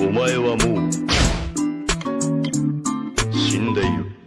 お前はもう死んでいる。